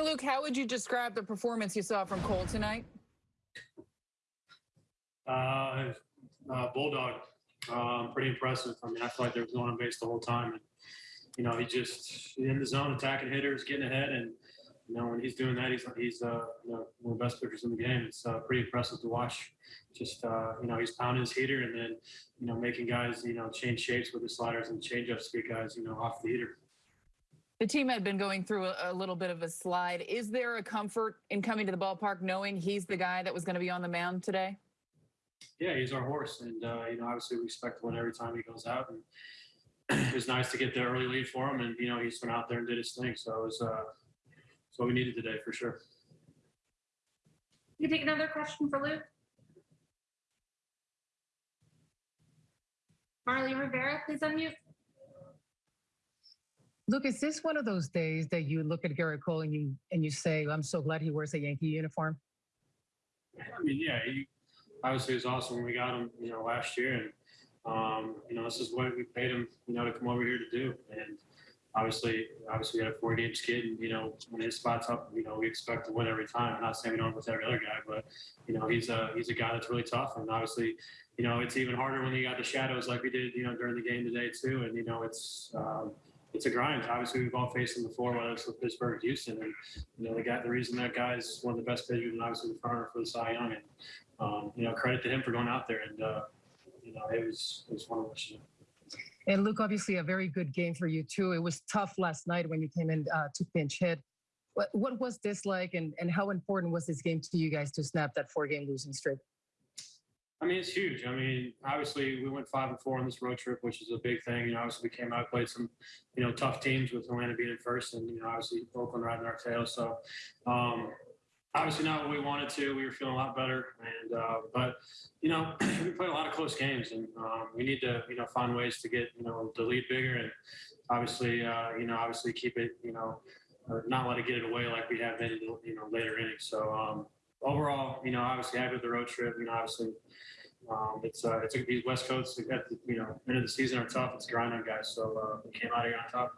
Hey, Luke, how would you describe the performance you saw from Cole tonight? Uh, uh, Bulldog, um, pretty impressive. I mean, I feel like they were going on base the whole time. And, you know, he just in the zone, attacking hitters, getting ahead. And, you know, when he's doing that, he's, he's uh, you know, one of the best pitchers in the game. It's uh, pretty impressive to watch. Just, uh, you know, he's pounding his heater and then, you know, making guys, you know, change shapes with his sliders and changeups to get guys, you know, off the heater. The team had been going through a, a little bit of a slide. Is there a comfort in coming to the ballpark knowing he's the guy that was going to be on the mound today? Yeah, he's our horse, and uh, you know, obviously we expect to win every time he goes out. And it was nice to get the early lead for him, and you know, he just went out there and did his thing. So it was, uh, it's what we needed today for sure. You can take another question for Luke. Marly Rivera, please unmute. Look, is this one of those days that you look at Gerrit Cole and you and you say, "I'm so glad he wears a Yankee uniform"? I mean, yeah, he obviously was awesome when we got him, you know, last year, and um, you know, this is what we paid him, you know, to come over here to do. And obviously, obviously, we had a four games kid, and you know, when his spot's up, you know, we expect to win every time. I'm not saying we don't with every other guy, but you know, he's a he's a guy that's really tough, and obviously, you know, it's even harder when you got the shadows like we did, you know, during the game today too. And you know, it's um, it's a grind. Obviously, we've all faced him before, whether it's with Pittsburgh, Houston, and you know, the guy, the reason that guy's one of the best pitchers, and obviously the runner for the Cy Young, and um, you know, credit to him for going out there, and uh, you know, it was it was one of those. And Luke, obviously, a very good game for you too. It was tough last night when you came in uh, to pinch hit. What what was this like, and and how important was this game to you guys to snap that four game losing streak? I mean, it's huge. I mean, obviously, we went five and four on this road trip, which is a big thing. You know, obviously, we came out played some, you know, tough teams with Atlanta being in first, and you know, obviously Oakland riding our tail. So, um, obviously, not what we wanted to. We were feeling a lot better, and uh, but you know, we played a lot of close games, and um, we need to, you know, find ways to get, you know, the lead bigger, and obviously, uh, you know, obviously keep it, you know, not let it get it away like we have been, you know, later innings. So. Um, overall, you know, obviously happy with the road trip. You know, obviously, um, it's uh, it's these West Coast at the you know end of the season are tough. It's a grind on guys. So uh, we came out here on top.